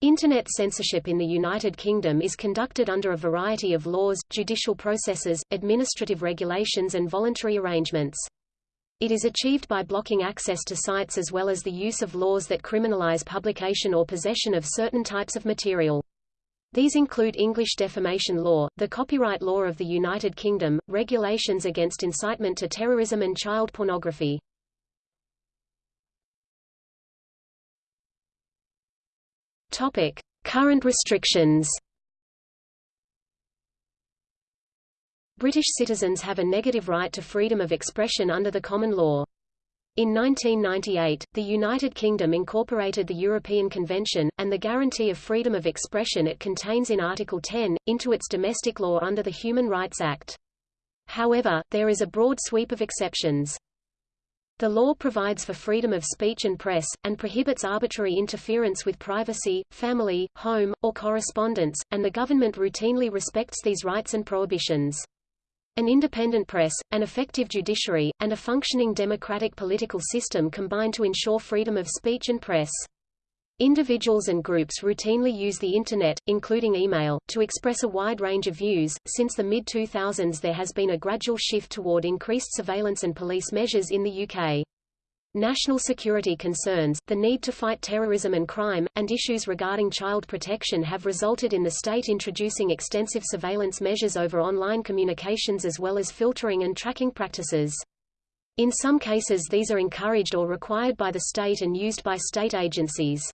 Internet censorship in the United Kingdom is conducted under a variety of laws, judicial processes, administrative regulations and voluntary arrangements. It is achieved by blocking access to sites as well as the use of laws that criminalize publication or possession of certain types of material. These include English defamation law, the copyright law of the United Kingdom, regulations against incitement to terrorism and child pornography. Topic: Current restrictions. British citizens have a negative right to freedom of expression under the common law. In 1998, the United Kingdom incorporated the European Convention, and the guarantee of freedom of expression it contains in Article 10, into its domestic law under the Human Rights Act. However, there is a broad sweep of exceptions. The law provides for freedom of speech and press, and prohibits arbitrary interference with privacy, family, home, or correspondence, and the government routinely respects these rights and prohibitions. An independent press, an effective judiciary, and a functioning democratic political system combine to ensure freedom of speech and press. Individuals and groups routinely use the Internet, including email, to express a wide range of views. Since the mid 2000s, there has been a gradual shift toward increased surveillance and police measures in the UK. National security concerns, the need to fight terrorism and crime, and issues regarding child protection have resulted in the state introducing extensive surveillance measures over online communications as well as filtering and tracking practices. In some cases these are encouraged or required by the state and used by state agencies.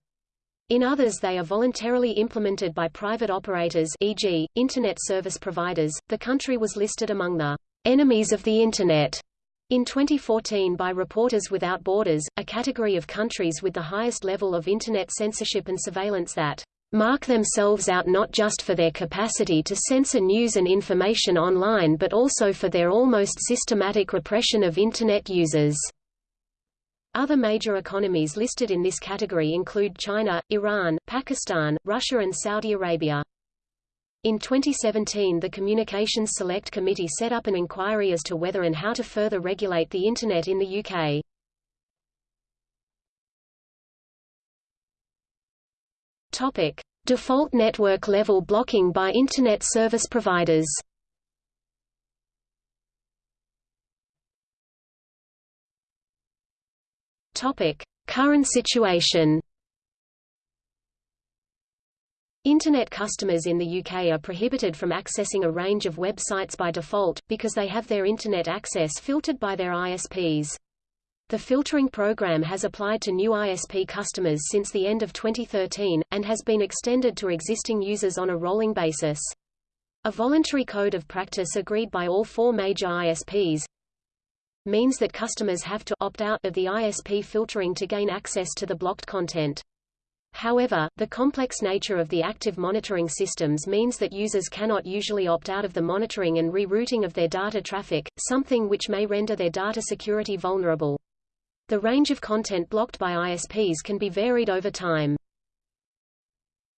In others they are voluntarily implemented by private operators e.g., Internet service providers. The country was listed among the enemies of the Internet in 2014 by Reporters Without Borders, a category of countries with the highest level of Internet censorship and surveillance that mark themselves out not just for their capacity to censor news and information online but also for their almost systematic repression of Internet users. Other major economies listed in this category include China, Iran, Pakistan, Russia and Saudi Arabia. In 2017 the Communications Select Committee set up an inquiry as to whether and how to further regulate the Internet in the UK. Topic. Default network level blocking by Internet service providers Topic: Current situation. Internet customers in the UK are prohibited from accessing a range of websites by default, because they have their Internet access filtered by their ISPs. The filtering program has applied to new ISP customers since the end of 2013, and has been extended to existing users on a rolling basis. A voluntary code of practice agreed by all four major ISPs, means that customers have to opt out of the ISP filtering to gain access to the blocked content. However, the complex nature of the active monitoring systems means that users cannot usually opt out of the monitoring and rerouting of their data traffic, something which may render their data security vulnerable. The range of content blocked by ISPs can be varied over time.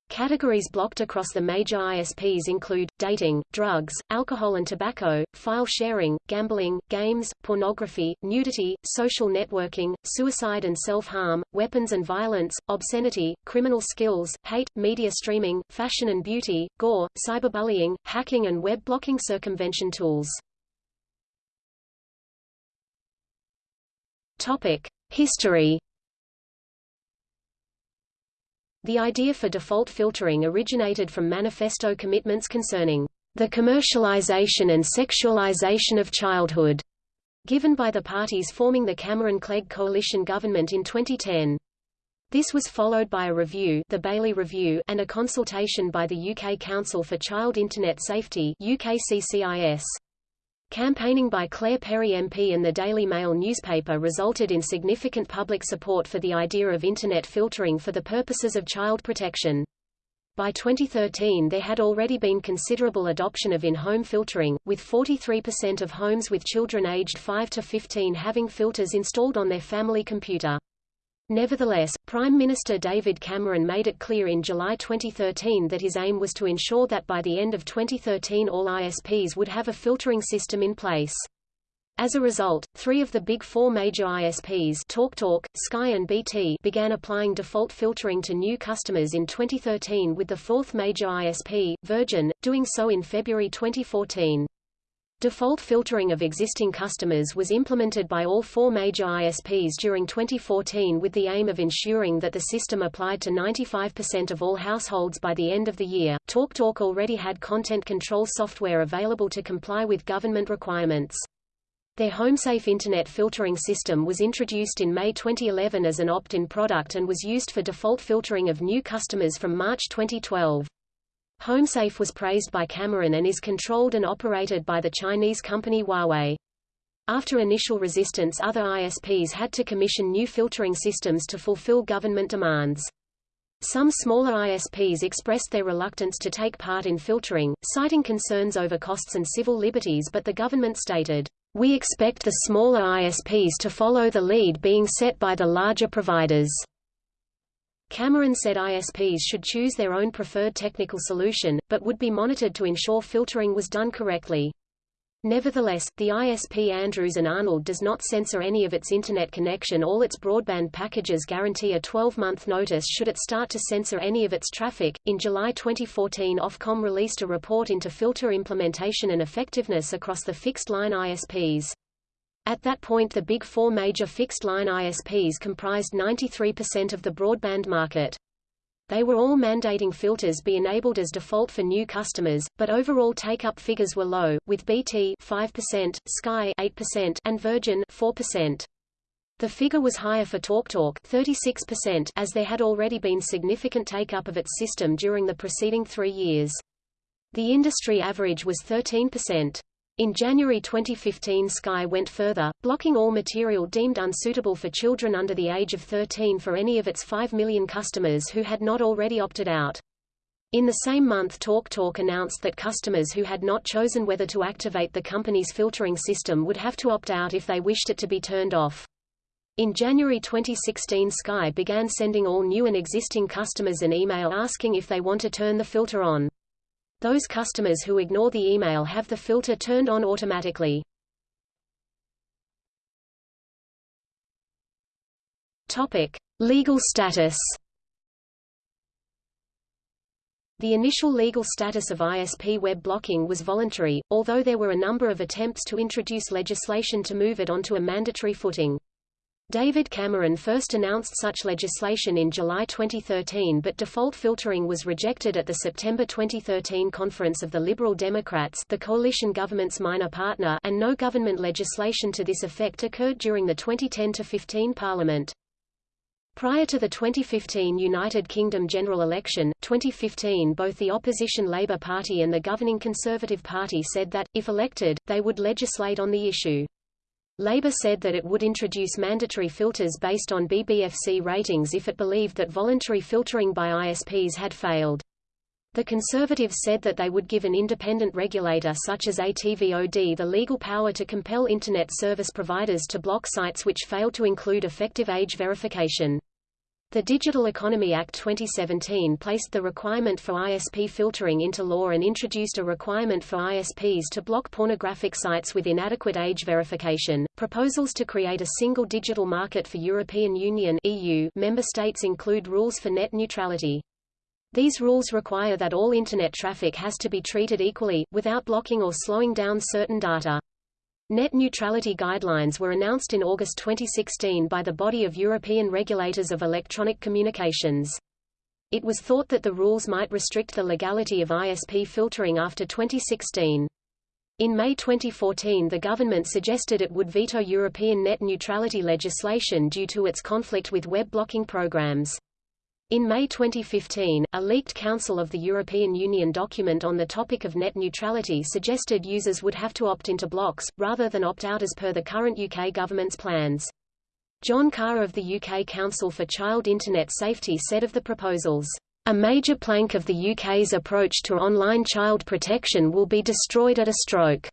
Categories blocked across the major ISPs include, dating, drugs, alcohol and tobacco, file sharing, gambling, games, pornography, nudity, social networking, suicide and self-harm, weapons and violence, obscenity, criminal skills, hate, media streaming, fashion and beauty, gore, cyberbullying, hacking and web blocking circumvention tools. History the idea for default filtering originated from manifesto commitments concerning the commercialization and sexualization of childhood, given by the parties forming the Cameron-Clegg coalition government in 2010. This was followed by a review, the Bailey Review, and a consultation by the UK Council for Child Internet Safety UKCCIS. Campaigning by Claire Perry MP and the Daily Mail newspaper resulted in significant public support for the idea of Internet filtering for the purposes of child protection. By 2013 there had already been considerable adoption of in-home filtering, with 43% of homes with children aged 5 to 15 having filters installed on their family computer. Nevertheless, Prime Minister David Cameron made it clear in July 2013 that his aim was to ensure that by the end of 2013 all ISPs would have a filtering system in place. As a result, three of the big four major ISPs TalkTalk, Sky and BT began applying default filtering to new customers in 2013 with the fourth major ISP, Virgin, doing so in February 2014. Default filtering of existing customers was implemented by all four major ISPs during 2014 with the aim of ensuring that the system applied to 95% of all households by the end of the year. TalkTalk already had content control software available to comply with government requirements. Their HomeSafe Internet filtering system was introduced in May 2011 as an opt-in product and was used for default filtering of new customers from March 2012. HomeSafe was praised by Cameron and is controlled and operated by the Chinese company Huawei. After initial resistance other ISPs had to commission new filtering systems to fulfill government demands. Some smaller ISPs expressed their reluctance to take part in filtering, citing concerns over costs and civil liberties but the government stated, "We expect the smaller ISPs to follow the lead being set by the larger providers." Cameron said ISPs should choose their own preferred technical solution, but would be monitored to ensure filtering was done correctly. Nevertheless, the ISP Andrews and Arnold does not censor any of its Internet connection all its broadband packages guarantee a 12-month notice should it start to censor any of its traffic. In July 2014 Ofcom released a report into filter implementation and effectiveness across the fixed-line ISPs. At that point the big four major fixed-line ISPs comprised 93% of the broadband market. They were all mandating filters be enabled as default for new customers, but overall take-up figures were low, with BT 5%, Sky 8%, and Virgin 4%. The figure was higher for TalkTalk 36% as there had already been significant take-up of its system during the preceding three years. The industry average was 13%. In January 2015 Sky went further, blocking all material deemed unsuitable for children under the age of 13 for any of its 5 million customers who had not already opted out. In the same month TalkTalk announced that customers who had not chosen whether to activate the company's filtering system would have to opt out if they wished it to be turned off. In January 2016 Sky began sending all new and existing customers an email asking if they want to turn the filter on. Those customers who ignore the email have the filter turned on automatically. Topic: Legal status. The initial legal status of ISP web blocking was voluntary, although there were a number of attempts to introduce legislation to move it onto a mandatory footing. David Cameron first announced such legislation in July 2013 but default filtering was rejected at the September 2013 conference of the Liberal Democrats the coalition government's minor partner and no government legislation to this effect occurred during the 2010-15 parliament. Prior to the 2015 United Kingdom general election, 2015 both the opposition Labour Party and the governing Conservative Party said that, if elected, they would legislate on the issue. Labour said that it would introduce mandatory filters based on BBFC ratings if it believed that voluntary filtering by ISPs had failed. The Conservatives said that they would give an independent regulator such as ATVOD the legal power to compel Internet service providers to block sites which fail to include effective age verification. The Digital Economy Act 2017 placed the requirement for ISP filtering into law and introduced a requirement for ISPs to block pornographic sites with inadequate age verification. Proposals to create a single digital market for European Union (EU) member states include rules for net neutrality. These rules require that all internet traffic has to be treated equally, without blocking or slowing down certain data. Net neutrality guidelines were announced in August 2016 by the Body of European Regulators of Electronic Communications. It was thought that the rules might restrict the legality of ISP filtering after 2016. In May 2014 the government suggested it would veto European net neutrality legislation due to its conflict with web blocking programs. In May 2015, a leaked Council of the European Union document on the topic of net neutrality suggested users would have to opt into blocks, rather than opt out as per the current UK government's plans. John Carr of the UK Council for Child Internet Safety said of the proposals, "...a major plank of the UK's approach to online child protection will be destroyed at a stroke."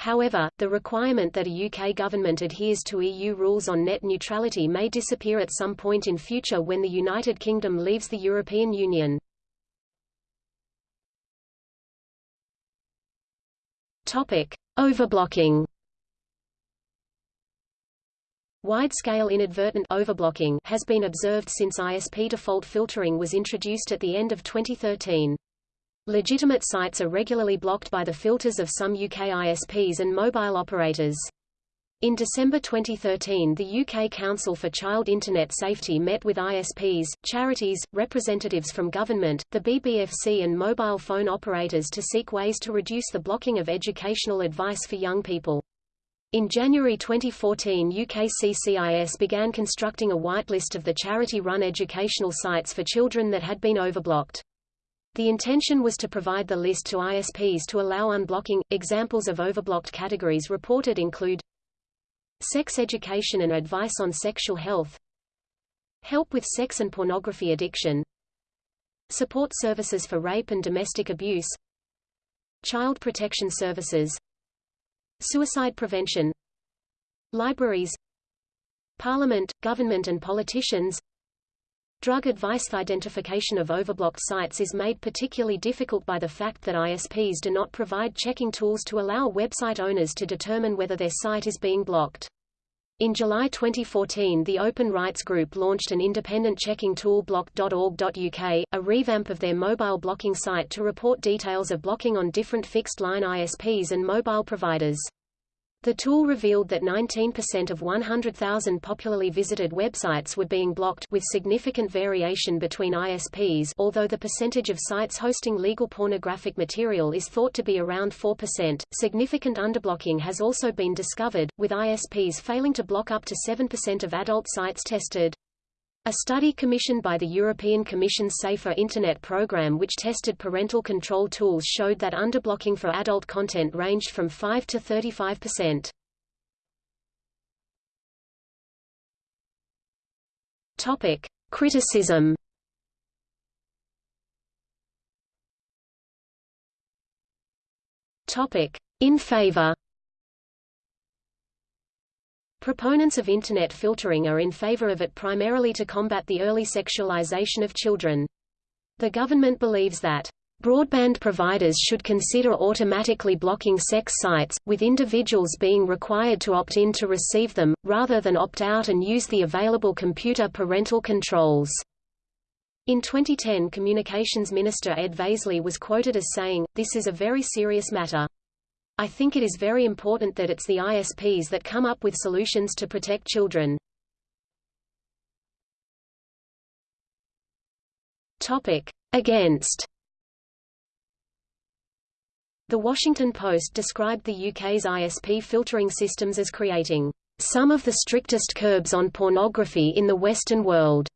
However, the requirement that a UK government adheres to EU rules on net neutrality may disappear at some point in future when the United Kingdom leaves the European Union. Topic: Overblocking. Wide-scale inadvertent overblocking has been observed since ISP default filtering was introduced at the end of 2013. Legitimate sites are regularly blocked by the filters of some UK ISPs and mobile operators. In December 2013 the UK Council for Child Internet Safety met with ISPs, charities, representatives from government, the BBFC and mobile phone operators to seek ways to reduce the blocking of educational advice for young people. In January 2014 UKCCIS began constructing a whitelist of the charity-run educational sites for children that had been overblocked. The intention was to provide the list to ISPs to allow unblocking. Examples of overblocked categories reported include Sex education and advice on sexual health Help with sex and pornography addiction Support services for rape and domestic abuse Child protection services Suicide prevention Libraries Parliament, government and politicians Drug advice identification of overblocked sites is made particularly difficult by the fact that ISPs do not provide checking tools to allow website owners to determine whether their site is being blocked. In July 2014 the Open Rights Group launched an independent checking tool block.org.uk, a revamp of their mobile blocking site to report details of blocking on different fixed-line ISPs and mobile providers. The tool revealed that 19% of 100,000 popularly visited websites were being blocked with significant variation between ISPs although the percentage of sites hosting legal pornographic material is thought to be around 4%. Significant underblocking has also been discovered, with ISPs failing to block up to 7% of adult sites tested. A study commissioned by the European Commission's Safer Internet program which tested parental control tools showed that underblocking for adult content ranged from 5 to 35%. Topic: Criticism. Topic: In favor. Proponents of Internet filtering are in favor of it primarily to combat the early sexualization of children. The government believes that Broadband providers should consider automatically blocking sex sites, with individuals being required to opt in to receive them, rather than opt out and use the available computer parental controls. In 2010 Communications Minister Ed Vaizey was quoted as saying, This is a very serious matter. I think it is very important that it's the ISPs that come up with solutions to protect children. Topic. Against The Washington Post described the UK's ISP filtering systems as creating some of the strictest curbs on pornography in the Western world.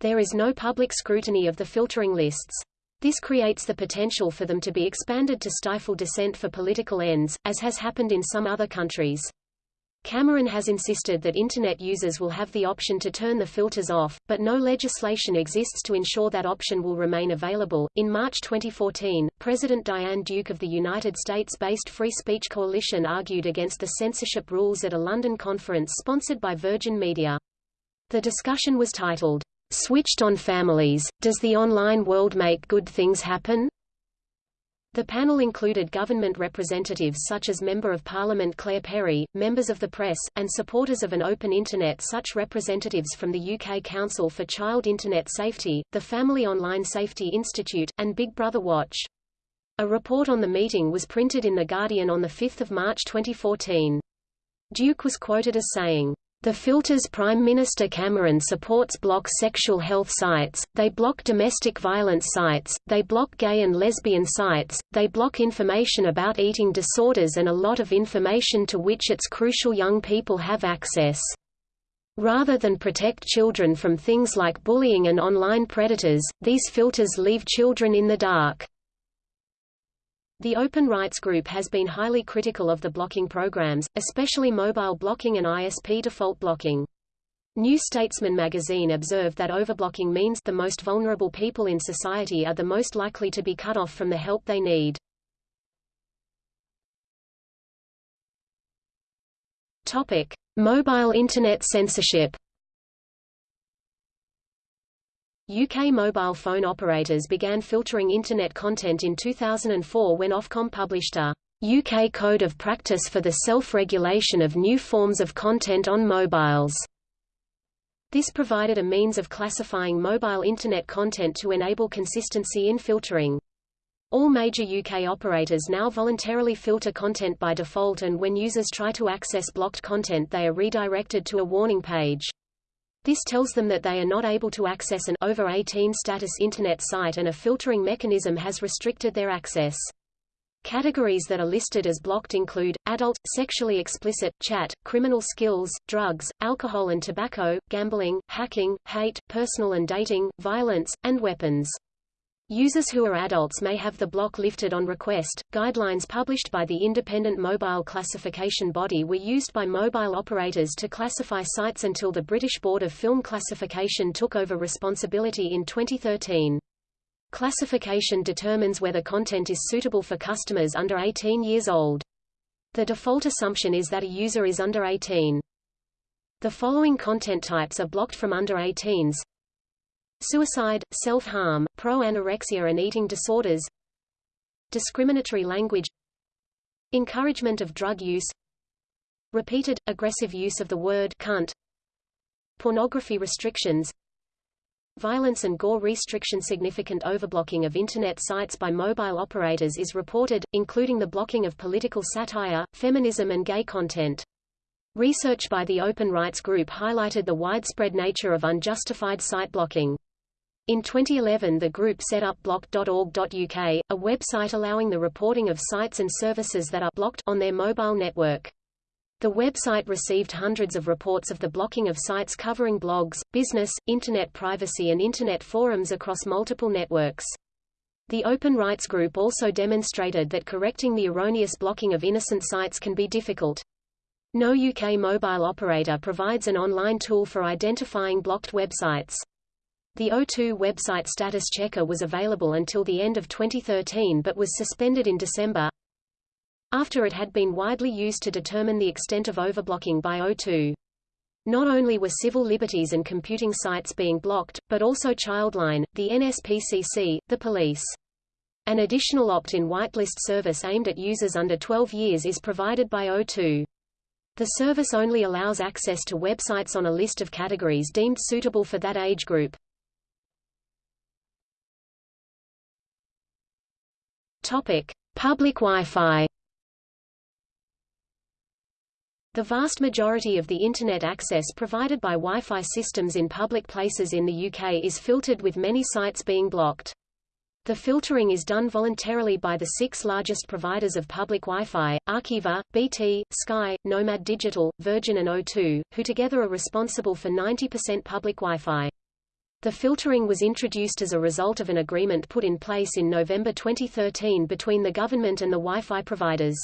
There is no public scrutiny of the filtering lists. This creates the potential for them to be expanded to stifle dissent for political ends, as has happened in some other countries. Cameron has insisted that Internet users will have the option to turn the filters off, but no legislation exists to ensure that option will remain available. In March 2014, President Diane Duke of the United States-based Free Speech Coalition argued against the censorship rules at a London conference sponsored by Virgin Media. The discussion was titled, Switched on families, does the online world make good things happen? The panel included government representatives such as Member of Parliament Claire Perry, members of the press, and supporters of an open Internet such representatives from the UK Council for Child Internet Safety, the Family Online Safety Institute, and Big Brother Watch. A report on the meeting was printed in The Guardian on 5 March 2014. Duke was quoted as saying, the filters Prime Minister Cameron supports block sexual health sites, they block domestic violence sites, they block gay and lesbian sites, they block information about eating disorders and a lot of information to which it's crucial young people have access. Rather than protect children from things like bullying and online predators, these filters leave children in the dark. The Open Rights Group has been highly critical of the blocking programs, especially mobile blocking and ISP default blocking. New Statesman magazine observed that overblocking means the most vulnerable people in society are the most likely to be cut off from the help they need. Topic: Mobile Internet censorship. UK mobile phone operators began filtering Internet content in 2004 when Ofcom published a UK Code of Practice for the Self-Regulation of New Forms of Content on Mobiles. This provided a means of classifying mobile Internet content to enable consistency in filtering. All major UK operators now voluntarily filter content by default and when users try to access blocked content they are redirected to a warning page. This tells them that they are not able to access an over 18 status Internet site and a filtering mechanism has restricted their access. Categories that are listed as blocked include, adult, sexually explicit, chat, criminal skills, drugs, alcohol and tobacco, gambling, hacking, hate, personal and dating, violence, and weapons. Users who are adults may have the block lifted on request. Guidelines published by the Independent Mobile Classification Body were used by mobile operators to classify sites until the British Board of Film Classification took over responsibility in 2013. Classification determines whether content is suitable for customers under 18 years old. The default assumption is that a user is under 18. The following content types are blocked from under 18s. Suicide, self-harm, pro-anorexia and eating disorders Discriminatory language Encouragement of drug use Repeated, aggressive use of the word cunt Pornography restrictions Violence and gore restriction Significant overblocking of Internet sites by mobile operators is reported, including the blocking of political satire, feminism and gay content. Research by the Open Rights Group highlighted the widespread nature of unjustified site blocking. In 2011 the group set up block.org.uk, a website allowing the reporting of sites and services that are blocked on their mobile network. The website received hundreds of reports of the blocking of sites covering blogs, business, Internet privacy and Internet forums across multiple networks. The Open Rights Group also demonstrated that correcting the erroneous blocking of innocent sites can be difficult. No UK mobile operator provides an online tool for identifying blocked websites. The O2 website status checker was available until the end of 2013 but was suspended in December, after it had been widely used to determine the extent of overblocking by O2. Not only were civil liberties and computing sites being blocked, but also Childline, the NSPCC, the police. An additional opt-in whitelist service aimed at users under 12 years is provided by O2. The service only allows access to websites on a list of categories deemed suitable for that age group. Topic: Public Wi-Fi. The vast majority of the Internet access provided by Wi-Fi systems in public places in the UK is filtered with many sites being blocked. The filtering is done voluntarily by the six largest providers of public Wi-Fi, Arqiva, BT, Sky, Nomad Digital, Virgin and O2, who together are responsible for 90% public Wi-Fi. The filtering was introduced as a result of an agreement put in place in November 2013 between the government and the Wi-Fi providers.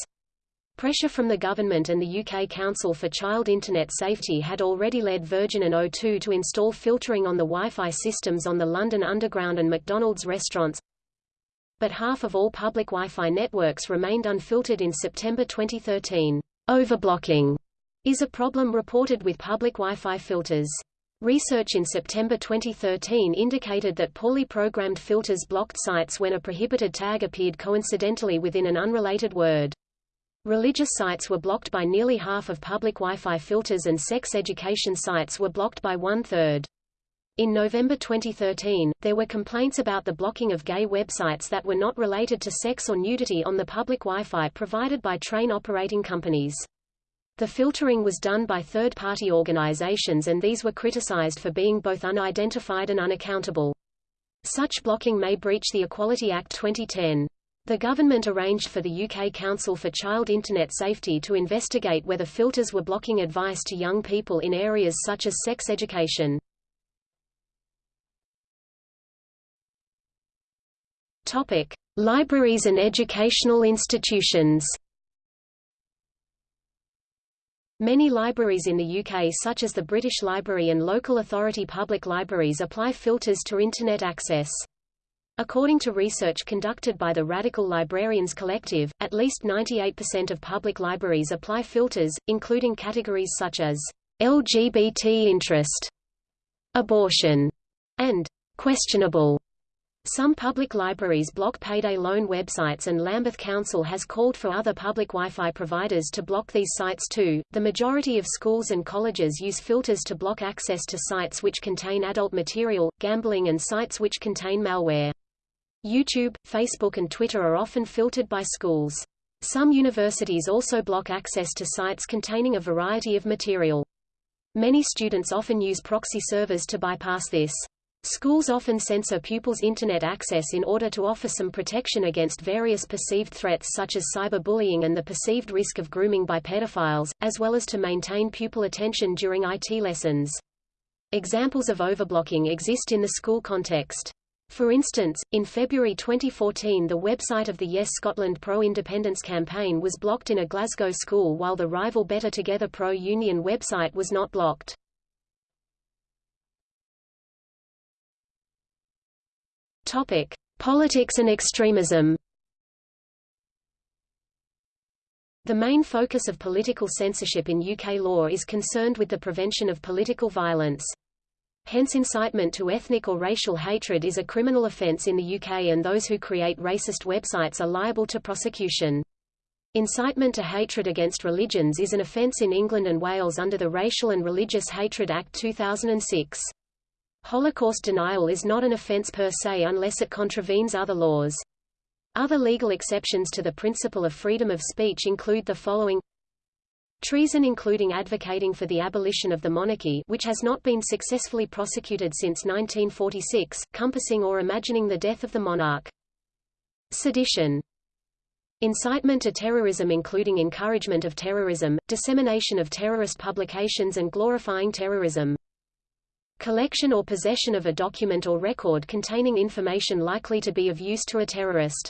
Pressure from the government and the UK Council for Child Internet Safety had already led Virgin and O2 to install filtering on the Wi-Fi systems on the London Underground and McDonald's restaurants. But half of all public Wi-Fi networks remained unfiltered in September 2013. Overblocking is a problem reported with public Wi-Fi filters. Research in September 2013 indicated that poorly programmed filters blocked sites when a prohibited tag appeared coincidentally within an unrelated word. Religious sites were blocked by nearly half of public Wi-Fi filters and sex education sites were blocked by one-third. In November 2013, there were complaints about the blocking of gay websites that were not related to sex or nudity on the public Wi-Fi provided by train operating companies. The filtering was done by third-party organizations and these were criticized for being both unidentified and unaccountable. Such blocking may breach the Equality Act 2010. The government arranged for the UK Council for Child Internet Safety to investigate whether filters were blocking advice to young people in areas such as sex education. Topic: Libraries and educational institutions. Many libraries in the UK such as the British Library and local authority public libraries apply filters to Internet access. According to research conducted by the Radical Librarians Collective, at least 98% of public libraries apply filters, including categories such as LGBT interest, abortion, and questionable. Some public libraries block payday loan websites and Lambeth Council has called for other public Wi-Fi providers to block these sites too. The majority of schools and colleges use filters to block access to sites which contain adult material, gambling and sites which contain malware. YouTube, Facebook and Twitter are often filtered by schools. Some universities also block access to sites containing a variety of material. Many students often use proxy servers to bypass this. Schools often censor pupils' Internet access in order to offer some protection against various perceived threats such as cyberbullying and the perceived risk of grooming by pedophiles, as well as to maintain pupil attention during IT lessons. Examples of overblocking exist in the school context. For instance, in February 2014 the website of the Yes Scotland pro-independence campaign was blocked in a Glasgow school while the rival Better Together pro-union website was not blocked. Topic: Politics and extremism. The main focus of political censorship in UK law is concerned with the prevention of political violence. Hence incitement to ethnic or racial hatred is a criminal offence in the UK and those who create racist websites are liable to prosecution. Incitement to hatred against religions is an offence in England and Wales under the Racial and Religious Hatred Act 2006. Holocaust denial is not an offense per se unless it contravenes other laws. Other legal exceptions to the principle of freedom of speech include the following Treason including advocating for the abolition of the monarchy which has not been successfully prosecuted since 1946, compassing or imagining the death of the monarch. Sedition Incitement to terrorism including encouragement of terrorism, dissemination of terrorist publications and glorifying terrorism. Collection or possession of a document or record containing information likely to be of use to a terrorist.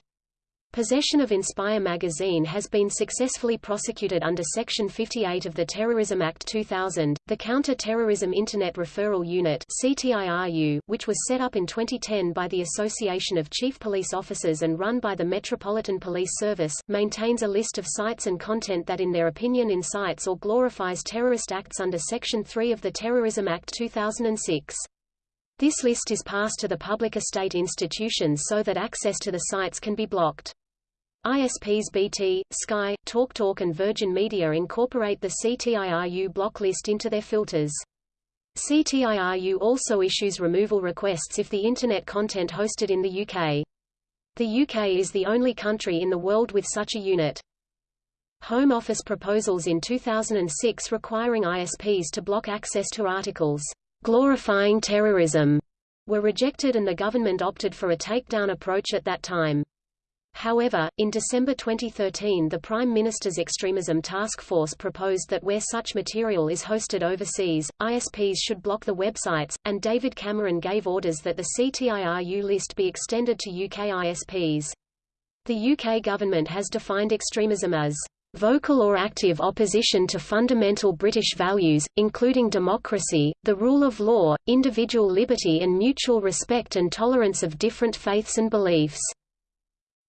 Possession of Inspire magazine has been successfully prosecuted under Section 58 of the Terrorism Act 2000. The Counter-Terrorism Internet Referral Unit (CTIRU), which was set up in 2010 by the Association of Chief Police Officers and run by the Metropolitan Police Service, maintains a list of sites and content that in their opinion incites or glorifies terrorist acts under Section 3 of the Terrorism Act 2006. This list is passed to the public estate institutions so that access to the sites can be blocked. ISPs BT, Sky, TalkTalk and Virgin Media incorporate the CTIRU block list into their filters. CTIRU also issues removal requests if the Internet content hosted in the UK. The UK is the only country in the world with such a unit. Home Office proposals in 2006 requiring ISPs to block access to articles glorifying terrorism were rejected and the government opted for a takedown approach at that time. However, in December 2013 the Prime Minister's Extremism Task Force proposed that where such material is hosted overseas, ISPs should block the websites, and David Cameron gave orders that the CTIRU list be extended to UK ISPs. The UK government has defined extremism as vocal or active opposition to fundamental British values, including democracy, the rule of law, individual liberty and mutual respect and tolerance of different faiths and beliefs.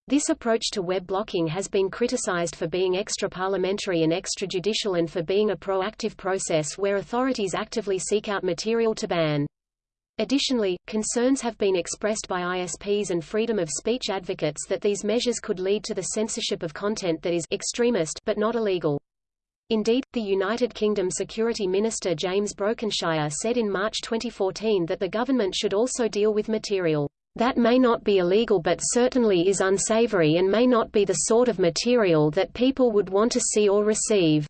This approach to web blocking has been criticized for being extra-parliamentary and extrajudicial and for being a proactive process where authorities actively seek out material to ban. Additionally, concerns have been expressed by ISPs and freedom of speech advocates that these measures could lead to the censorship of content that is extremist but not illegal. Indeed, the United Kingdom Security Minister James Brokenshire said in March 2014 that the government should also deal with material that may not be illegal but certainly is unsavory and may not be the sort of material that people would want to see or receive.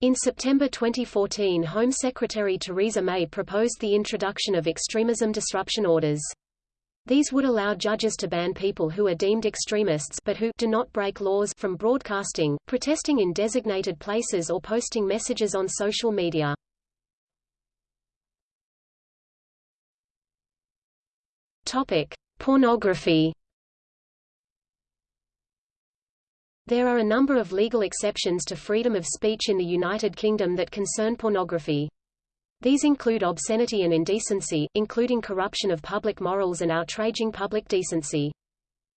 In September 2014 Home Secretary Theresa May proposed the introduction of extremism disruption orders. These would allow judges to ban people who are deemed extremists but who do not break laws from broadcasting, protesting in designated places or posting messages on social media. Topic: Pornography. There are a number of legal exceptions to freedom of speech in the United Kingdom that concern pornography. These include obscenity and indecency, including corruption of public morals and outraging public decency.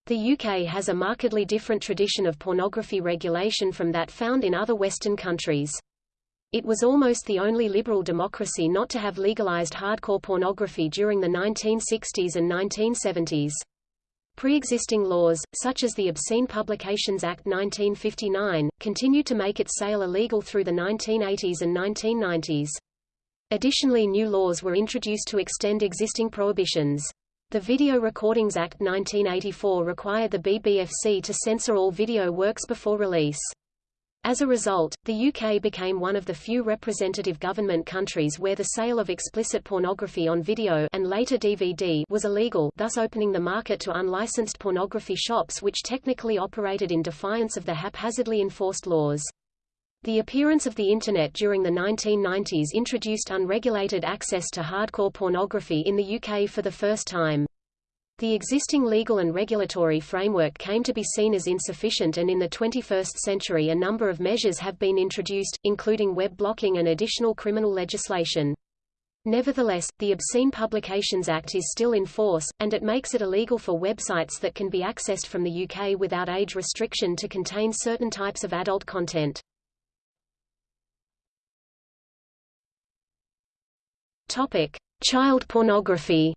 The UK has a markedly different tradition of pornography regulation from that found in other Western countries. It was almost the only liberal democracy not to have legalized hardcore pornography during the 1960s and 1970s. Pre-existing laws, such as the Obscene Publications Act 1959, continued to make its sale illegal through the 1980s and 1990s. Additionally new laws were introduced to extend existing prohibitions. The Video Recordings Act 1984 required the BBFC to censor all video works before release. As a result, the UK became one of the few representative government countries where the sale of explicit pornography on video and later DVD was illegal, thus opening the market to unlicensed pornography shops which technically operated in defiance of the haphazardly enforced laws. The appearance of the Internet during the 1990s introduced unregulated access to hardcore pornography in the UK for the first time. The existing legal and regulatory framework came to be seen as insufficient and in the 21st century a number of measures have been introduced, including web blocking and additional criminal legislation. Nevertheless, the Obscene Publications Act is still in force, and it makes it illegal for websites that can be accessed from the UK without age restriction to contain certain types of adult content. Topic: Child pornography.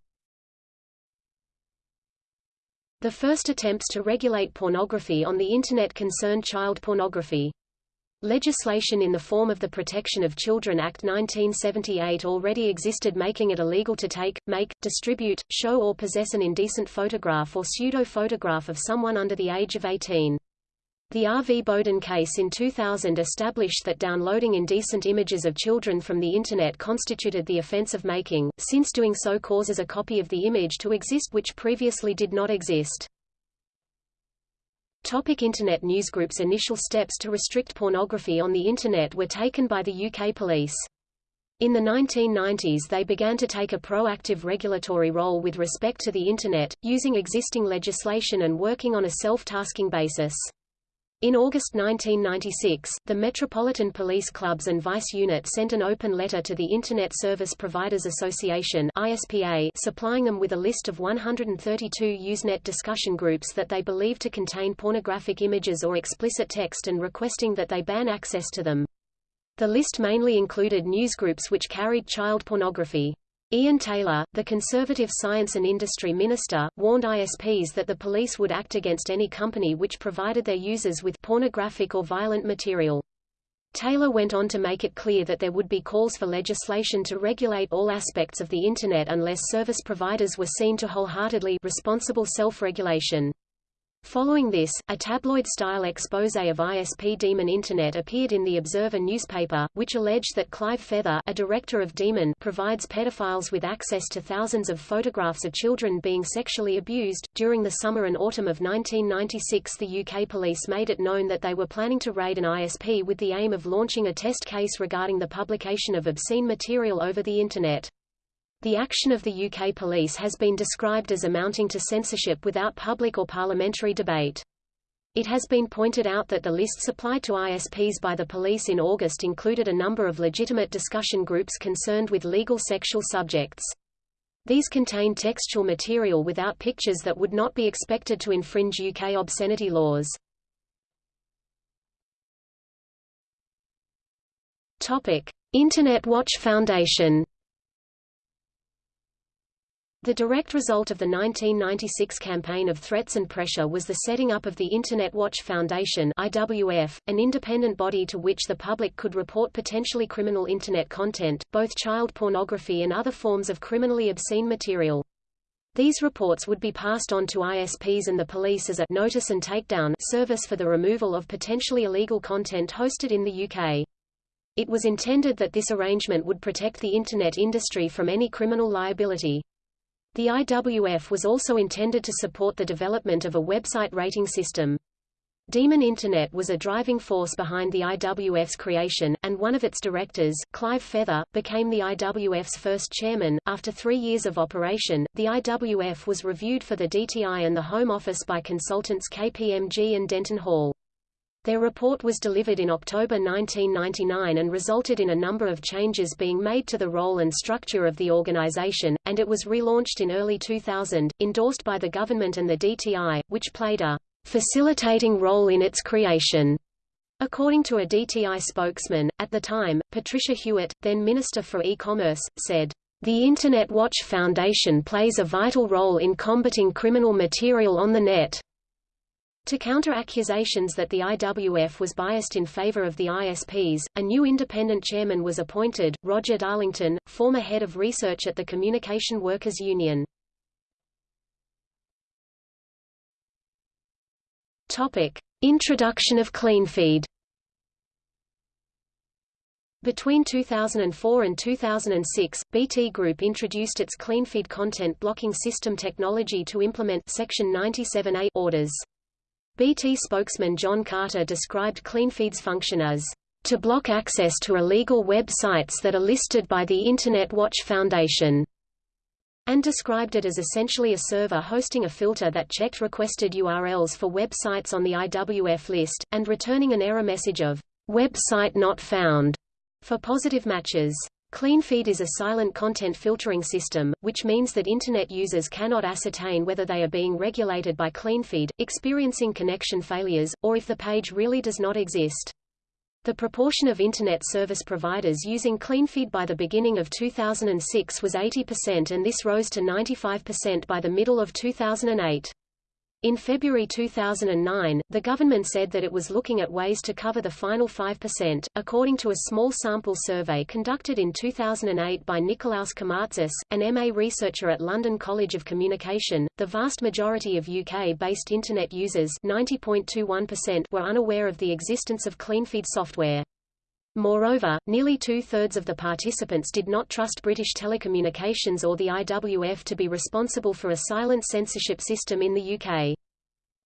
The first attempts to regulate pornography on the Internet concerned child pornography. Legislation in the form of the Protection of Children Act 1978 already existed making it illegal to take, make, distribute, show or possess an indecent photograph or pseudo-photograph of someone under the age of 18. The R. V. Bowden case in 2000 established that downloading indecent images of children from the Internet constituted the offense of making, since doing so causes a copy of the image to exist which previously did not exist. Topic Internet Newsgroup's initial steps to restrict pornography on the Internet were taken by the UK police. In the 1990s they began to take a proactive regulatory role with respect to the Internet, using existing legislation and working on a self-tasking basis. In August 1996, the Metropolitan Police Clubs and Vice Unit sent an open letter to the Internet Service Providers Association ISPA, supplying them with a list of 132 Usenet discussion groups that they believed to contain pornographic images or explicit text and requesting that they ban access to them. The list mainly included newsgroups which carried child pornography. Ian Taylor, the Conservative Science and Industry Minister, warned ISPs that the police would act against any company which provided their users with pornographic or violent material. Taylor went on to make it clear that there would be calls for legislation to regulate all aspects of the Internet unless service providers were seen to wholeheartedly responsible self-regulation. Following this, a tabloid-style expose of ISP Demon Internet appeared in the Observer newspaper, which alleged that Clive Feather a director of Demon provides pedophiles with access to thousands of photographs of children being sexually abused. During the summer and autumn of 1996 the UK police made it known that they were planning to raid an ISP with the aim of launching a test case regarding the publication of obscene material over the Internet. The action of the UK police has been described as amounting to censorship without public or parliamentary debate. It has been pointed out that the list supplied to ISPs by the police in August included a number of legitimate discussion groups concerned with legal sexual subjects. These contain textual material without pictures that would not be expected to infringe UK obscenity laws. Topic: Internet Watch Foundation the direct result of the 1996 campaign of threats and pressure was the setting up of the Internet Watch Foundation IWF, an independent body to which the public could report potentially criminal Internet content, both child pornography and other forms of criminally obscene material. These reports would be passed on to ISPs and the police as a notice and takedown service for the removal of potentially illegal content hosted in the UK. It was intended that this arrangement would protect the Internet industry from any criminal liability. The IWF was also intended to support the development of a website rating system. Demon Internet was a driving force behind the IWF's creation, and one of its directors, Clive Feather, became the IWF's first chairman. After three years of operation, the IWF was reviewed for the DTI and the Home Office by consultants KPMG and Denton Hall. Their report was delivered in October 1999 and resulted in a number of changes being made to the role and structure of the organization, and it was relaunched in early 2000, endorsed by the government and the DTI, which played a facilitating role in its creation. According to a DTI spokesman, at the time, Patricia Hewitt, then Minister for E-Commerce, said, "...the Internet Watch Foundation plays a vital role in combating criminal material on the net." To counter accusations that the IWF was biased in favor of the ISPs, a new independent chairman was appointed, Roger Darlington, former head of research at the Communication Workers Union. Topic: Introduction of CleanFeed. Between 2004 and 2006, BT Group introduced its CleanFeed content blocking system technology to implement Section 97A orders. BT spokesman John Carter described CleanFeed's function as to block access to illegal web sites that are listed by the Internet Watch Foundation and described it as essentially a server hosting a filter that checked requested URLs for websites on the IWF list, and returning an error message of website not found for positive matches. CleanFeed is a silent content filtering system, which means that Internet users cannot ascertain whether they are being regulated by CleanFeed, experiencing connection failures, or if the page really does not exist. The proportion of Internet service providers using CleanFeed by the beginning of 2006 was 80% and this rose to 95% by the middle of 2008. In February 2009, the government said that it was looking at ways to cover the final 5%. According to a small sample survey conducted in 2008 by Nikolaos Komartzis, an MA researcher at London College of Communication, the vast majority of UK-based Internet users 90.21%, were unaware of the existence of CleanFeed software. Moreover, nearly two-thirds of the participants did not trust British Telecommunications or the IWF to be responsible for a silent censorship system in the UK.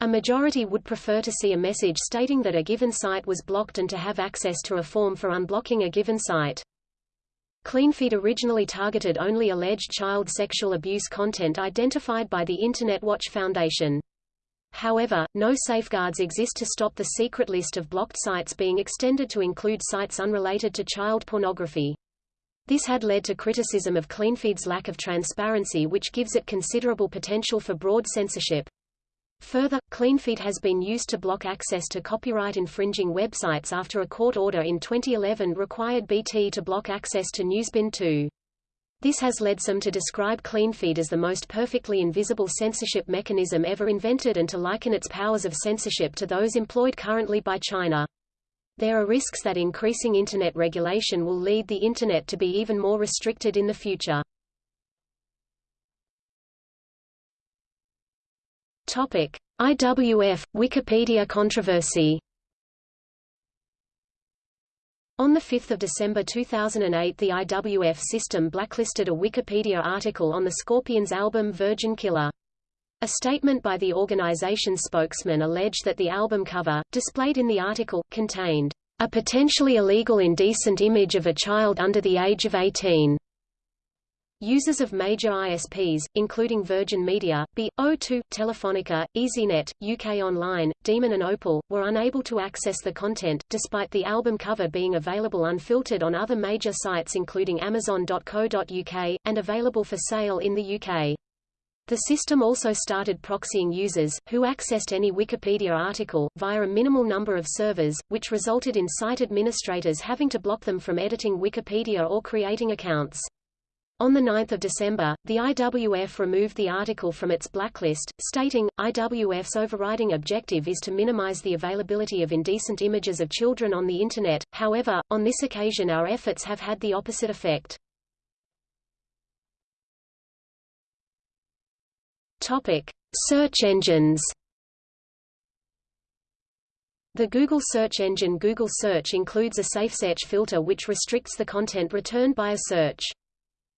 A majority would prefer to see a message stating that a given site was blocked and to have access to a form for unblocking a given site. CleanFeed originally targeted only alleged child sexual abuse content identified by the Internet Watch Foundation. However, no safeguards exist to stop the secret list of blocked sites being extended to include sites unrelated to child pornography. This had led to criticism of CleanFeed's lack of transparency which gives it considerable potential for broad censorship. Further, CleanFeed has been used to block access to copyright-infringing websites after a court order in 2011 required BT to block access to Newsbin 2. This has led some to describe CleanFeed as the most perfectly invisible censorship mechanism ever invented and to liken its powers of censorship to those employed currently by China. There are risks that increasing Internet regulation will lead the Internet to be even more restricted in the future. Topic: IWF Wikipedia controversy. On 5 December 2008 the IWF system blacklisted a Wikipedia article on the Scorpions album Virgin Killer. A statement by the organization's spokesman alleged that the album cover, displayed in the article, contained a potentially illegal indecent image of a child under the age of 18. Users of major ISPs, including Virgin Media, B.O2, Telefonica, EasyNet, UK Online, Demon and Opal, were unable to access the content, despite the album cover being available unfiltered on other major sites including Amazon.co.uk, and available for sale in the UK. The system also started proxying users, who accessed any Wikipedia article, via a minimal number of servers, which resulted in site administrators having to block them from editing Wikipedia or creating accounts. On 9 December, the IWF removed the article from its blacklist, stating, IWF's overriding objective is to minimize the availability of indecent images of children on the Internet, however, on this occasion our efforts have had the opposite effect. Topic. Search engines The Google search engine Google Search includes a SafeSearch filter which restricts the content returned by a search.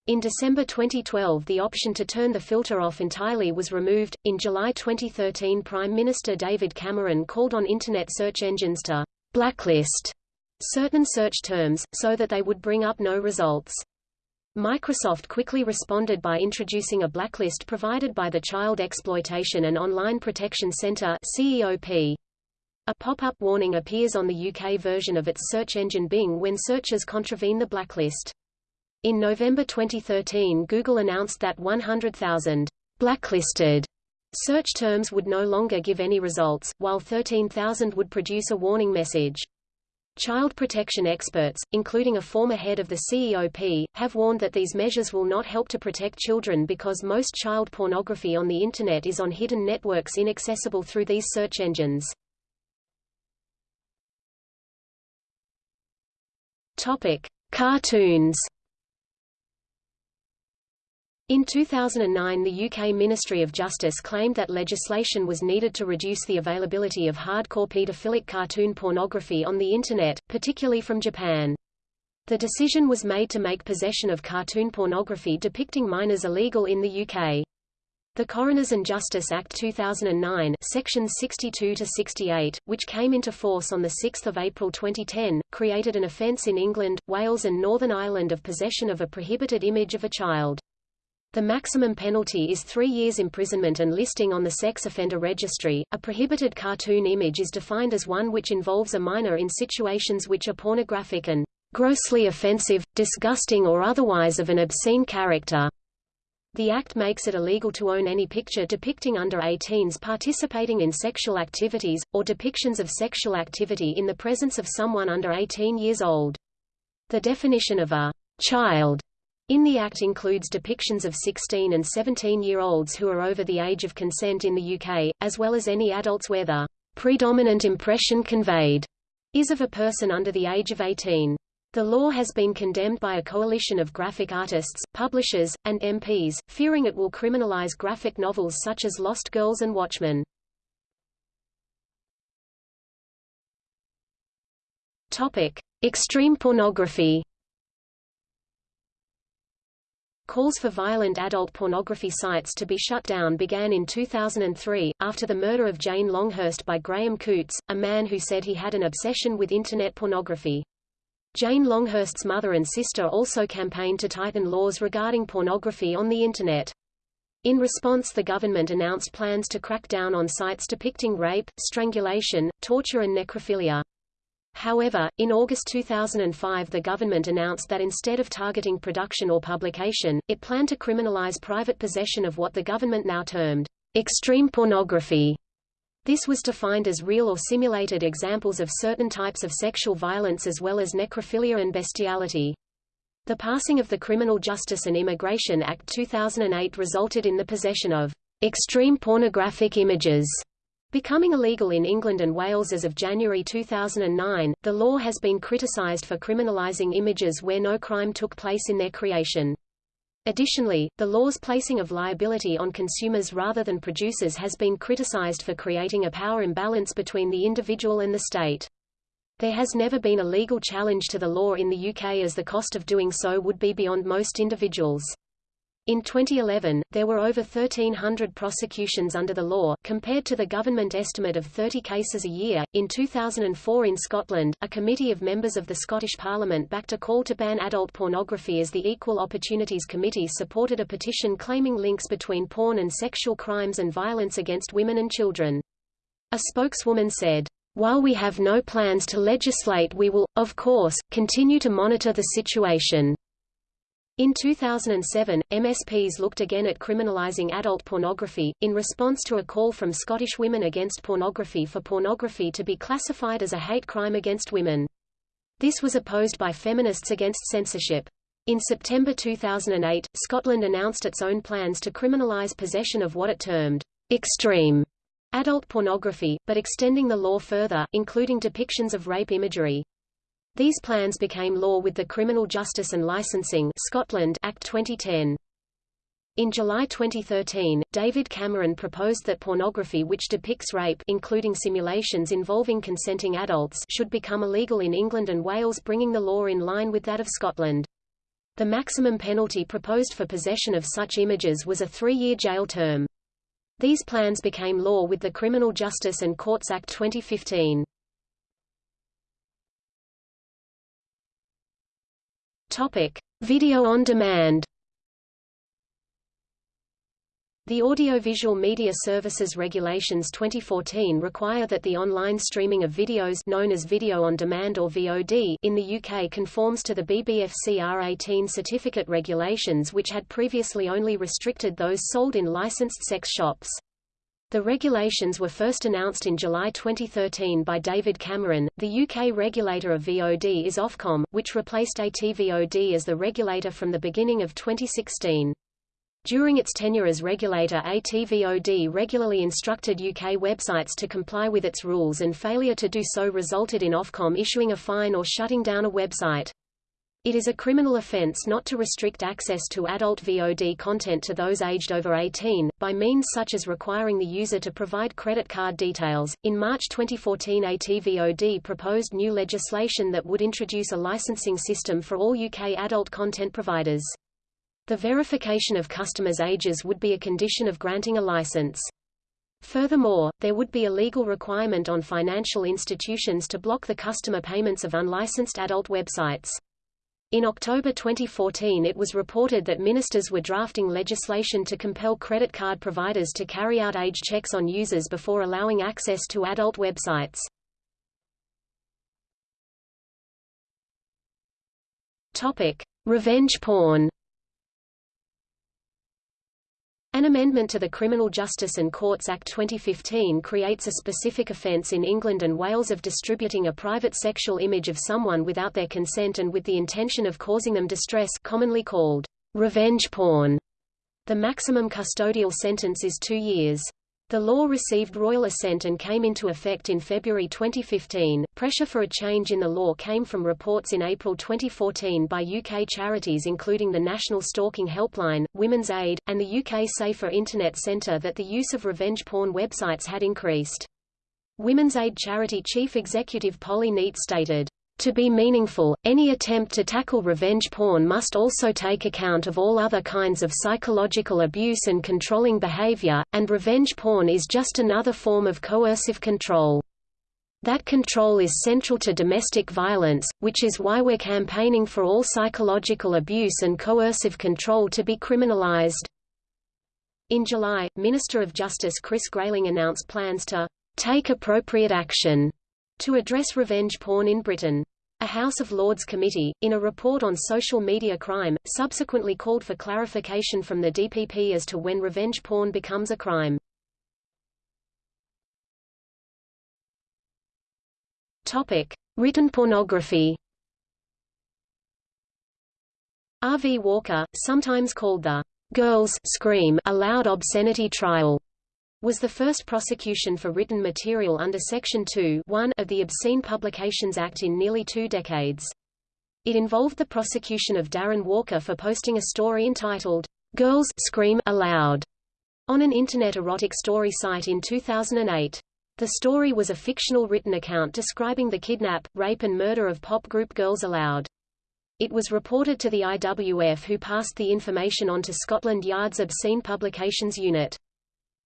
In December 2012 the option to turn the filter off entirely was removed. In July 2013 Prime Minister David Cameron called on Internet search engines to blacklist certain search terms, so that they would bring up no results. Microsoft quickly responded by introducing a blacklist provided by the Child Exploitation and Online Protection Center CEOP. A pop-up warning appears on the UK version of its search engine Bing when searchers contravene the blacklist. In November 2013 Google announced that 100,000 blacklisted search terms would no longer give any results, while 13,000 would produce a warning message. Child protection experts, including a former head of the CEOP, have warned that these measures will not help to protect children because most child pornography on the Internet is on hidden networks inaccessible through these search engines. Topic. Cartoons in 2009 the UK Ministry of Justice claimed that legislation was needed to reduce the availability of hardcore paedophilic cartoon pornography on the Internet, particularly from Japan. The decision was made to make possession of cartoon pornography depicting minors illegal in the UK. The Coroners and Justice Act 2009 sections 62 to 68, which came into force on 6 April 2010, created an offence in England, Wales and Northern Ireland of possession of a prohibited image of a child. The maximum penalty is three years imprisonment and listing on the sex offender registry. A prohibited cartoon image is defined as one which involves a minor in situations which are pornographic and grossly offensive, disgusting or otherwise of an obscene character. The Act makes it illegal to own any picture depicting under 18s participating in sexual activities, or depictions of sexual activity in the presence of someone under 18 years old. The definition of a child in the Act includes depictions of 16 and 17-year-olds who are over the age of consent in the UK, as well as any adults where the predominant impression conveyed is of a person under the age of 18. The law has been condemned by a coalition of graphic artists, publishers, and MPs, fearing it will criminalize graphic novels such as Lost Girls and Watchmen. Topic: Extreme pornography. Calls for violent adult pornography sites to be shut down began in 2003, after the murder of Jane Longhurst by Graham Coutts, a man who said he had an obsession with Internet pornography. Jane Longhurst's mother and sister also campaigned to tighten laws regarding pornography on the Internet. In response the government announced plans to crack down on sites depicting rape, strangulation, torture and necrophilia. However, in August 2005 the government announced that instead of targeting production or publication, it planned to criminalize private possession of what the government now termed extreme pornography. This was defined as real or simulated examples of certain types of sexual violence as well as necrophilia and bestiality. The passing of the Criminal Justice and Immigration Act 2008 resulted in the possession of extreme pornographic images Becoming illegal in England and Wales as of January 2009, the law has been criticised for criminalising images where no crime took place in their creation. Additionally, the law's placing of liability on consumers rather than producers has been criticised for creating a power imbalance between the individual and the state. There has never been a legal challenge to the law in the UK as the cost of doing so would be beyond most individuals. In 2011, there were over 1,300 prosecutions under the law, compared to the government estimate of 30 cases a year. In 2004 in Scotland, a committee of members of the Scottish Parliament backed a call to ban adult pornography as the Equal Opportunities Committee supported a petition claiming links between porn and sexual crimes and violence against women and children. A spokeswoman said, while we have no plans to legislate we will, of course, continue to monitor the situation. In 2007, MSPs looked again at criminalising adult pornography, in response to a call from Scottish Women Against Pornography for pornography to be classified as a hate crime against women. This was opposed by Feminists Against Censorship. In September 2008, Scotland announced its own plans to criminalise possession of what it termed extreme adult pornography, but extending the law further, including depictions of rape imagery. These plans became law with the Criminal Justice and Licensing Scotland Act 2010. In July 2013, David Cameron proposed that pornography which depicts rape including simulations involving consenting adults should become illegal in England and Wales bringing the law in line with that of Scotland. The maximum penalty proposed for possession of such images was a three-year jail term. These plans became law with the Criminal Justice and Courts Act 2015. Topic: Video on demand. The Audiovisual Media Services Regulations 2014 require that the online streaming of videos known as video on demand or VOD in the UK conforms to the BBFC R18 certificate regulations which had previously only restricted those sold in licensed sex shops. The regulations were first announced in July 2013 by David Cameron. The UK regulator of VOD is Ofcom, which replaced ATVOD as the regulator from the beginning of 2016. During its tenure as regulator ATVOD regularly instructed UK websites to comply with its rules and failure to do so resulted in Ofcom issuing a fine or shutting down a website. It is a criminal offence not to restrict access to adult VOD content to those aged over 18, by means such as requiring the user to provide credit card details. In March 2014 ATVOD proposed new legislation that would introduce a licensing system for all UK adult content providers. The verification of customers' ages would be a condition of granting a license. Furthermore, there would be a legal requirement on financial institutions to block the customer payments of unlicensed adult websites. In October 2014 it was reported that ministers were drafting legislation to compel credit card providers to carry out age checks on users before allowing access to adult websites. Topic: Revenge porn. An amendment to the Criminal Justice and Courts Act 2015 creates a specific offence in England and Wales of distributing a private sexual image of someone without their consent and with the intention of causing them distress commonly called revenge porn. The maximum custodial sentence is two years. The law received royal assent and came into effect in February 2015. Pressure for a change in the law came from reports in April 2014 by UK charities including the National Stalking Helpline, Women's Aid, and the UK Safer Internet Centre that the use of revenge porn websites had increased. Women's Aid charity chief executive Polly Neate stated, to be meaningful, any attempt to tackle revenge porn must also take account of all other kinds of psychological abuse and controlling behavior, and revenge porn is just another form of coercive control. That control is central to domestic violence, which is why we're campaigning for all psychological abuse and coercive control to be criminalized. In July, Minister of Justice Chris Grayling announced plans to take appropriate action to address revenge porn in Britain. A House of Lords committee, in a report on social media crime, subsequently called for clarification from the DPP as to when revenge porn becomes a crime. Topic: Written pornography. R. V. Walker, sometimes called the "Girls Scream Aloud Obscenity Trial," was the first prosecution for written material under Section 2 of the Obscene Publications Act in nearly two decades. It involved the prosecution of Darren Walker for posting a story entitled, Girls Scream Aloud, on an Internet erotic story site in 2008. The story was a fictional written account describing the kidnap, rape and murder of pop group Girls Aloud. It was reported to the IWF who passed the information on to Scotland Yard's Obscene Publications Unit.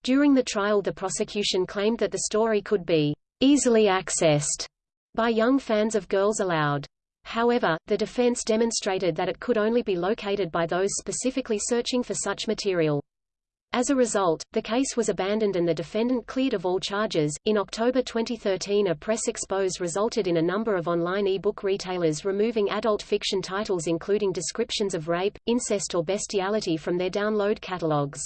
During the trial the prosecution claimed that the story could be easily accessed by young fans of Girls Aloud. However, the defense demonstrated that it could only be located by those specifically searching for such material. As a result, the case was abandoned and the defendant cleared of all charges. In October 2013, a press expose resulted in a number of online e-book retailers removing adult fiction titles including descriptions of rape, incest or bestiality from their download catalogs.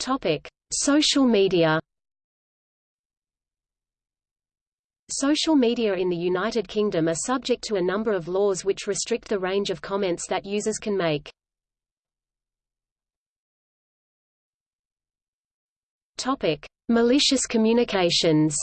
Topic: Social media. Social media in the United Kingdom are subject to a number of laws which restrict the range of comments that users can make. Topic: Malicious communications.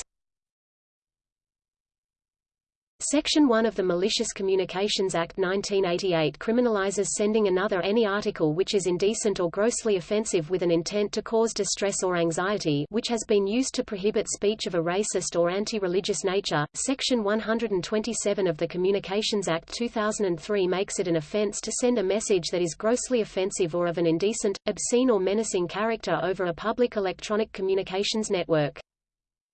Section 1 of the Malicious Communications Act 1988 criminalizes sending another any article which is indecent or grossly offensive with an intent to cause distress or anxiety which has been used to prohibit speech of a racist or anti-religious nature. Section 127 of the Communications Act 2003 makes it an offense to send a message that is grossly offensive or of an indecent, obscene or menacing character over a public electronic communications network.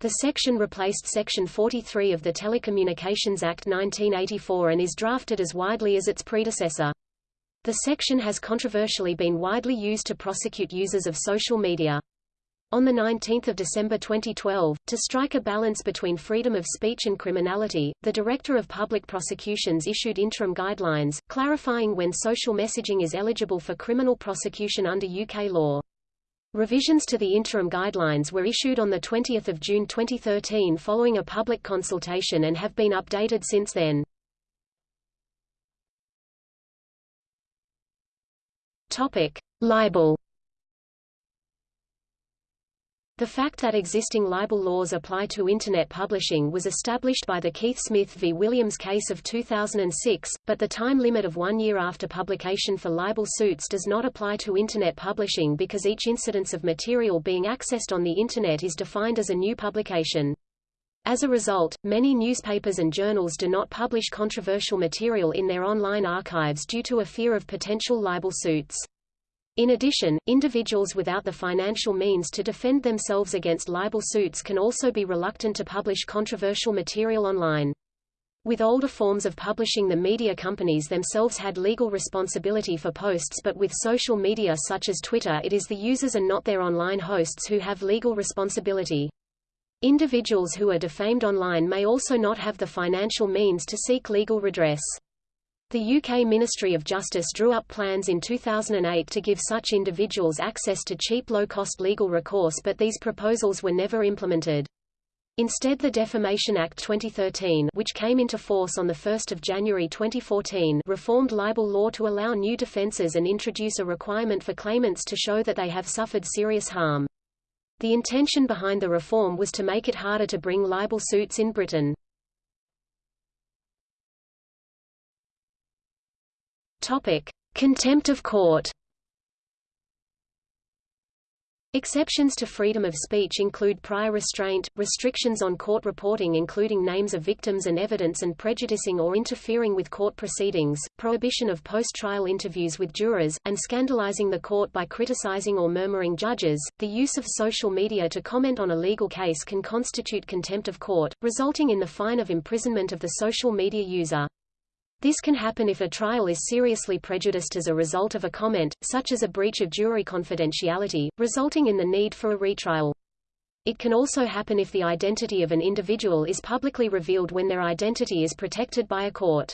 The section replaced Section 43 of the Telecommunications Act 1984 and is drafted as widely as its predecessor. The section has controversially been widely used to prosecute users of social media. On 19 December 2012, to strike a balance between freedom of speech and criminality, the Director of Public Prosecutions issued interim guidelines, clarifying when social messaging is eligible for criminal prosecution under UK law. Revisions to the interim guidelines were issued on 20 June 2013 following a public consultation and have been updated since then. Topic. Libel the fact that existing libel laws apply to Internet publishing was established by the Keith Smith v. Williams case of 2006, but the time limit of one year after publication for libel suits does not apply to Internet publishing because each incidence of material being accessed on the Internet is defined as a new publication. As a result, many newspapers and journals do not publish controversial material in their online archives due to a fear of potential libel suits. In addition, individuals without the financial means to defend themselves against libel suits can also be reluctant to publish controversial material online. With older forms of publishing the media companies themselves had legal responsibility for posts but with social media such as Twitter it is the users and not their online hosts who have legal responsibility. Individuals who are defamed online may also not have the financial means to seek legal redress. The UK Ministry of Justice drew up plans in 2008 to give such individuals access to cheap low-cost legal recourse but these proposals were never implemented. Instead the Defamation Act 2013 which came into force on 1 January 2014 reformed libel law to allow new defences and introduce a requirement for claimants to show that they have suffered serious harm. The intention behind the reform was to make it harder to bring libel suits in Britain. Topic: Contempt of court. Exceptions to freedom of speech include prior restraint, restrictions on court reporting including names of victims and evidence and prejudicing or interfering with court proceedings, prohibition of post-trial interviews with jurors, and scandalizing the court by criticizing or murmuring judges. The use of social media to comment on a legal case can constitute contempt of court, resulting in the fine of imprisonment of the social media user. This can happen if a trial is seriously prejudiced as a result of a comment, such as a breach of jury confidentiality, resulting in the need for a retrial. It can also happen if the identity of an individual is publicly revealed when their identity is protected by a court.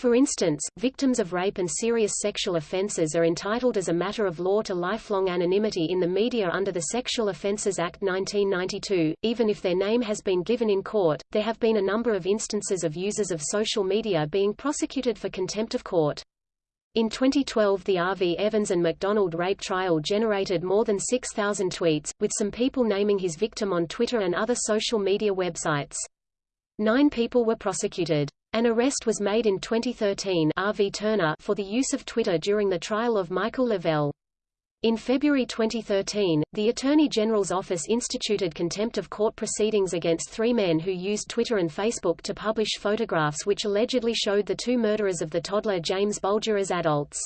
For instance, victims of rape and serious sexual offences are entitled as a matter of law to lifelong anonymity in the media under the Sexual Offences Act 1992, even if their name has been given in court. There have been a number of instances of users of social media being prosecuted for contempt of court. In 2012 the R.V. Evans and McDonald rape trial generated more than 6,000 tweets, with some people naming his victim on Twitter and other social media websites. Nine people were prosecuted. An arrest was made in 2013 RV Turner for the use of Twitter during the trial of Michael Lavelle. In February 2013, the Attorney General's office instituted contempt of court proceedings against three men who used Twitter and Facebook to publish photographs which allegedly showed the two murderers of the toddler James Bulger as adults.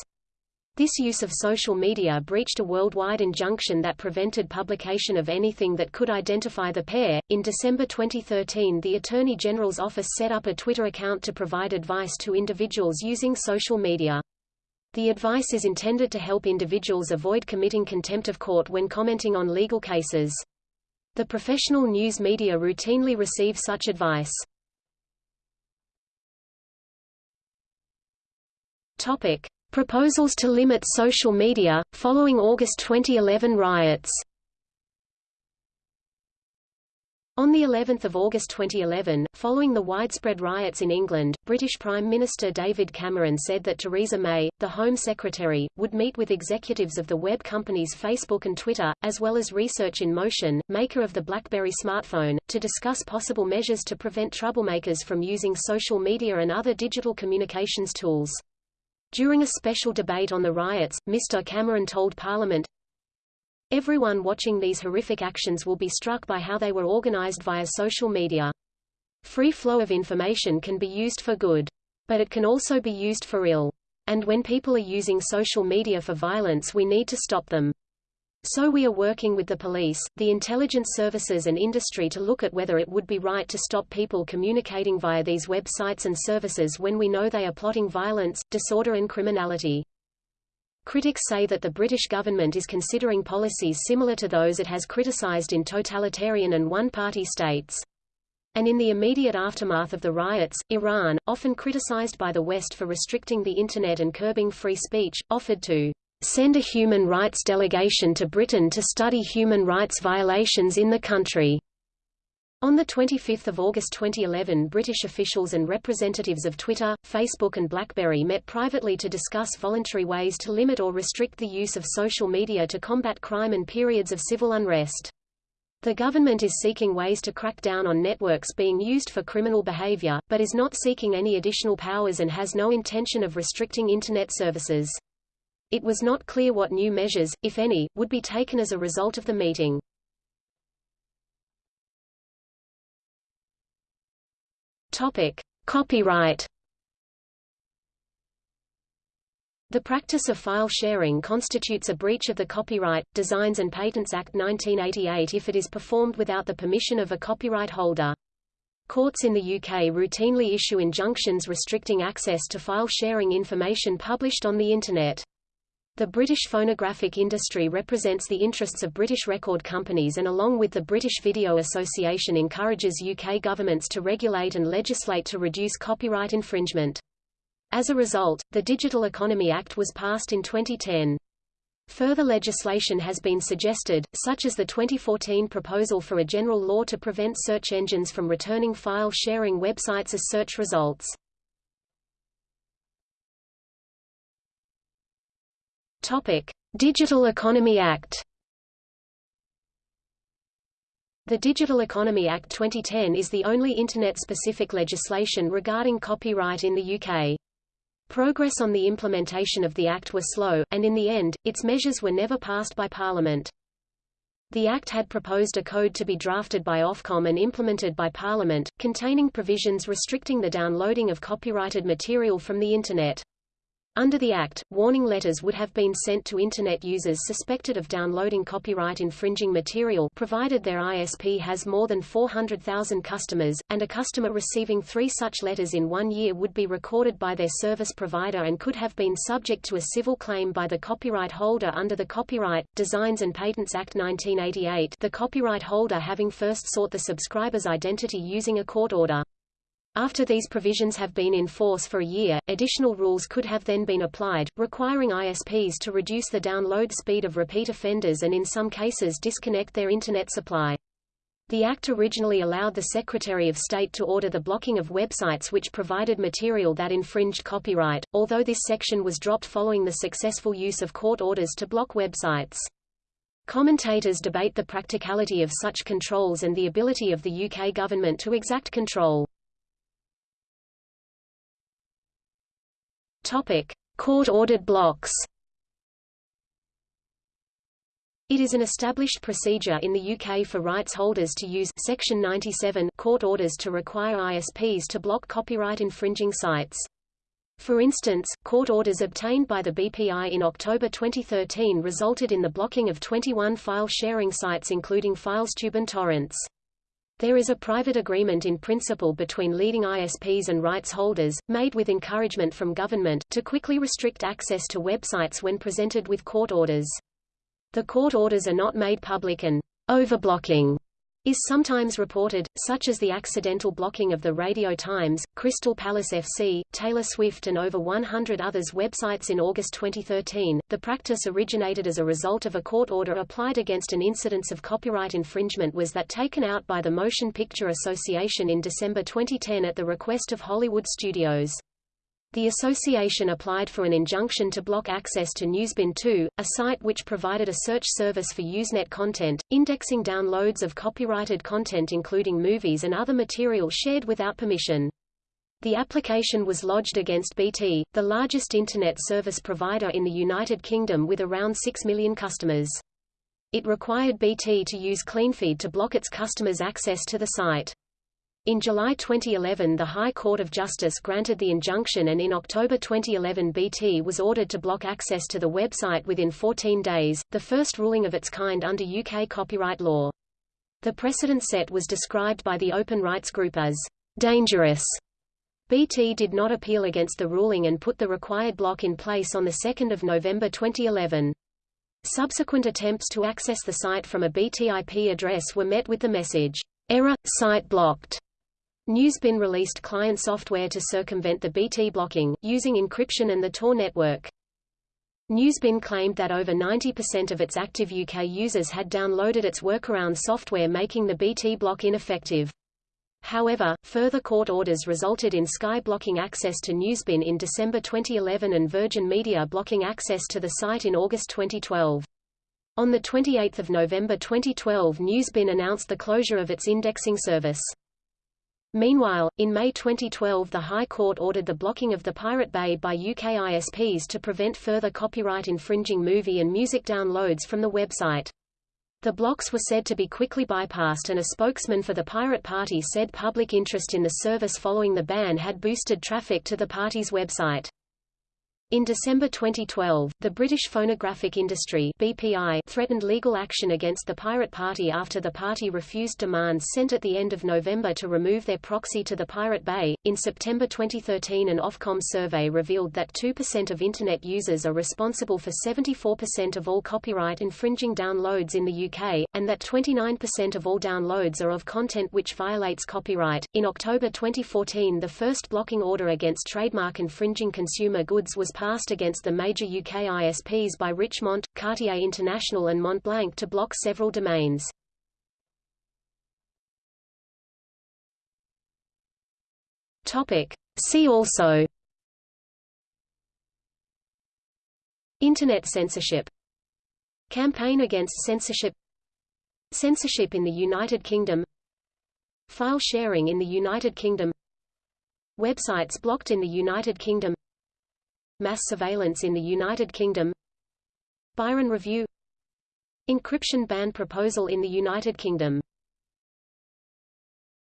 This use of social media breached a worldwide injunction that prevented publication of anything that could identify the pair. In December 2013, the Attorney General's office set up a Twitter account to provide advice to individuals using social media. The advice is intended to help individuals avoid committing contempt of court when commenting on legal cases. The professional news media routinely receive such advice. Topic: Proposals to limit social media, following August 2011 riots on the 11th of August 2011, following the widespread riots in England, British Prime Minister David Cameron said that Theresa May, the Home Secretary, would meet with executives of the web companies Facebook and Twitter, as well as Research in Motion, maker of the BlackBerry smartphone, to discuss possible measures to prevent troublemakers from using social media and other digital communications tools. During a special debate on the riots, Mr. Cameron told Parliament, Everyone watching these horrific actions will be struck by how they were organized via social media. Free flow of information can be used for good. But it can also be used for ill. And when people are using social media for violence we need to stop them. So we are working with the police, the intelligence services and industry to look at whether it would be right to stop people communicating via these websites and services when we know they are plotting violence, disorder and criminality. Critics say that the British government is considering policies similar to those it has criticised in totalitarian and one-party states. And in the immediate aftermath of the riots, Iran, often criticised by the West for restricting the Internet and curbing free speech, offered to send a human rights delegation to Britain to study human rights violations in the country. On 25 August 2011 British officials and representatives of Twitter, Facebook and BlackBerry met privately to discuss voluntary ways to limit or restrict the use of social media to combat crime and periods of civil unrest. The government is seeking ways to crack down on networks being used for criminal behavior, but is not seeking any additional powers and has no intention of restricting Internet services. It was not clear what new measures, if any, would be taken as a result of the meeting. Topic: Copyright. The practice of file sharing constitutes a breach of the Copyright, Designs and Patents Act 1988 if it is performed without the permission of a copyright holder. Courts in the UK routinely issue injunctions restricting access to file sharing information published on the Internet. The British phonographic industry represents the interests of British record companies and along with the British Video Association encourages UK governments to regulate and legislate to reduce copyright infringement. As a result, the Digital Economy Act was passed in 2010. Further legislation has been suggested, such as the 2014 proposal for a general law to prevent search engines from returning file sharing websites as search results. Digital Economy Act. The Digital Economy Act 2010 is the only Internet-specific legislation regarding copyright in the UK. Progress on the implementation of the Act was slow, and in the end, its measures were never passed by Parliament. The Act had proposed a code to be drafted by Ofcom and implemented by Parliament, containing provisions restricting the downloading of copyrighted material from the Internet. Under the Act, warning letters would have been sent to Internet users suspected of downloading copyright-infringing material provided their ISP has more than 400,000 customers, and a customer receiving three such letters in one year would be recorded by their service provider and could have been subject to a civil claim by the copyright holder under the Copyright, Designs and Patents Act 1988 the copyright holder having first sought the subscriber's identity using a court order. After these provisions have been in force for a year, additional rules could have then been applied, requiring ISPs to reduce the download speed of repeat offenders and in some cases disconnect their Internet supply. The Act originally allowed the Secretary of State to order the blocking of websites which provided material that infringed copyright, although this section was dropped following the successful use of court orders to block websites. Commentators debate the practicality of such controls and the ability of the UK government to exact control. Court-ordered blocks. It is an established procedure in the UK for rights holders to use Section 97 court orders to require ISPs to block copyright infringing sites. For instance, court orders obtained by the BPI in October 2013 resulted in the blocking of 21 file sharing sites including FileTube and Torrentz. There is a private agreement in principle between leading ISPs and rights holders, made with encouragement from government, to quickly restrict access to websites when presented with court orders. The court orders are not made public and overblocking is sometimes reported, such as the accidental blocking of the Radio Times, Crystal Palace FC, Taylor Swift and over 100 others websites in August 2013. The practice originated as a result of a court order applied against an incidence of copyright infringement was that taken out by the Motion Picture Association in December 2010 at the request of Hollywood studios. The association applied for an injunction to block access to Newsbin 2, a site which provided a search service for Usenet content, indexing downloads of copyrighted content including movies and other material shared without permission. The application was lodged against BT, the largest Internet service provider in the United Kingdom with around 6 million customers. It required BT to use CleanFeed to block its customers' access to the site. In July 2011 the High Court of Justice granted the injunction and in October 2011 BT was ordered to block access to the website within 14 days, the first ruling of its kind under UK copyright law. The precedent set was described by the open rights group as dangerous BT did not appeal against the ruling and put the required block in place on 2 November 2011. Subsequent attempts to access the site from a BT IP address were met with the message, Error, site blocked. Newsbin released client software to circumvent the BT blocking, using encryption and the Tor network. Newsbin claimed that over 90% of its active UK users had downloaded its workaround software making the BT block ineffective. However, further court orders resulted in Sky blocking access to Newsbin in December 2011 and Virgin Media blocking access to the site in August 2012. On 28 November 2012 Newsbin announced the closure of its indexing service. Meanwhile, in May 2012 the High Court ordered the blocking of the Pirate Bay by UK ISPs to prevent further copyright-infringing movie and music downloads from the website. The blocks were said to be quickly bypassed and a spokesman for the Pirate Party said public interest in the service following the ban had boosted traffic to the party's website. In December 2012, the British Phonographic Industry BPI threatened legal action against the Pirate Party after the party refused demands sent at the end of November to remove their proxy to the Pirate Bay. In September 2013, an Ofcom survey revealed that 2% of Internet users are responsible for 74% of all copyright infringing downloads in the UK, and that 29% of all downloads are of content which violates copyright. In October 2014, the first blocking order against trademark infringing consumer goods was passed against the major UK ISPs by Richemont, Cartier International and Montblanc to block several domains. See also Internet censorship Campaign against censorship Censorship in the United Kingdom File sharing in the United Kingdom Websites blocked in the United Kingdom Mass surveillance in the United Kingdom. Byron Review. Encryption ban proposal in the United Kingdom